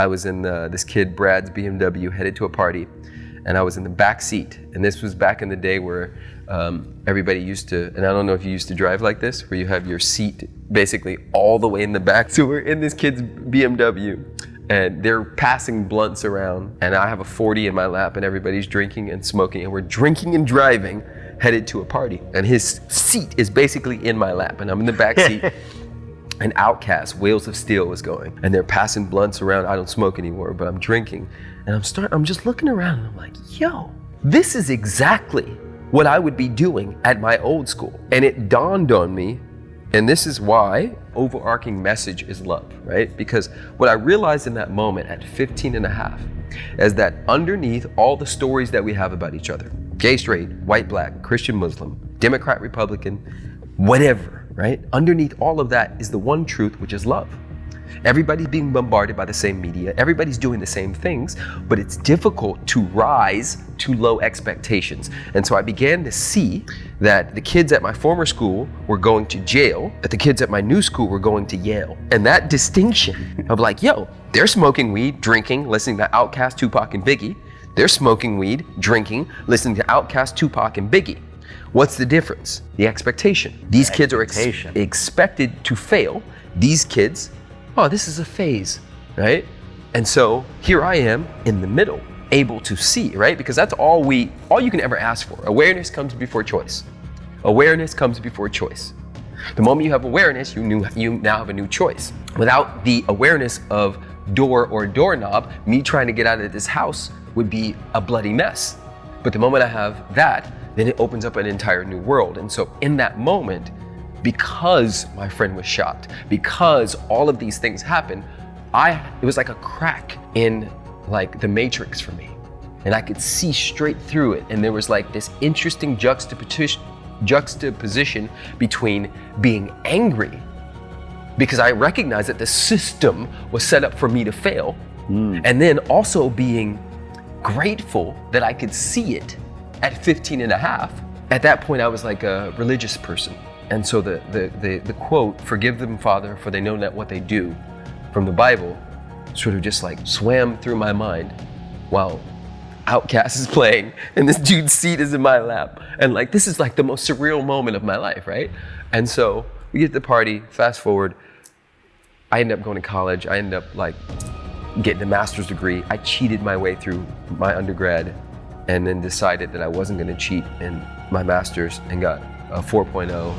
I was in the, this kid Brad's BMW headed to a party, and I was in the back seat. And this was back in the day where um, everybody used to, and I don't know if you used to drive like this, where you have your seat basically all the way in the back. So we're in this kid's BMW, and they're passing blunts around, and I have a 40 in my lap, and everybody's drinking and smoking, and we're drinking and driving headed to a party. And his seat is basically in my lap, and I'm in the back seat. And OutKast, Wheelz of Steel was going, and they're passing blunts around. I don't smoke anymore, but I'm drinking, and I'm start. I'm just looking around, and I'm like, yo, this is exactly what I would be doing at my old school. And it dawned on me, and this is why overarching message is love, right? Because what I realized in that moment at 15 and a half is that underneath all the stories that we have about each other, gay, straight, white, black, Christian, Muslim, Democrat, Republican, whatever, right? Underneath all of that is the one truth, which is love. Everybody's being bombarded by the same media. Everybody's doing the same things, but it's difficult to rise to low expectations. And so I began to see that the kids at my former school were going to jail, that the kids at my new school were going to Yale. And that distinction of like, yo, they're smoking weed, drinking, listening to OutKast, Tupac, and Biggie. They're smoking weed, drinking, listening to OutKast, Tupac, and Biggie. What's the difference? The expectation. These The kids are ex- expected to fail. These kids, oh, this is a phase, right? And so here I am in the middle, able to see, right? Because that's all we, all you can ever ask for. Awareness comes before choice. Awareness comes before choice. The moment you have awareness, you, knew, you now have a new choice. Without the awareness of door or doorknob, me trying to get out of this house would be a bloody mess. But the moment I have that, then it opens up an entire new world. And so in that moment, because my friend was shot, because all of these things happened, I it was like a crack in like the matrix for me. And I could see straight through it. And there was like this interesting juxtaposition juxtaposition between being angry because I recognized that the system was set up for me to fail, hmm. and then also being grateful that I could see it at 15 and a half. At that point, I was like a religious person. And so the, the, the, the quote, forgive them, Father, for they know not what they do, from the Bible, sort of just like swam through my mind while OutKast is playing and this dude's seat is in my lap. And like, this is like the most surreal moment of my life, right? And so we get to the party, fast forward, I end up going to college. I end up like getting a master's degree. I cheated my way through my undergrad and then decided that I wasn't going to cheat in my master's and got a 4.0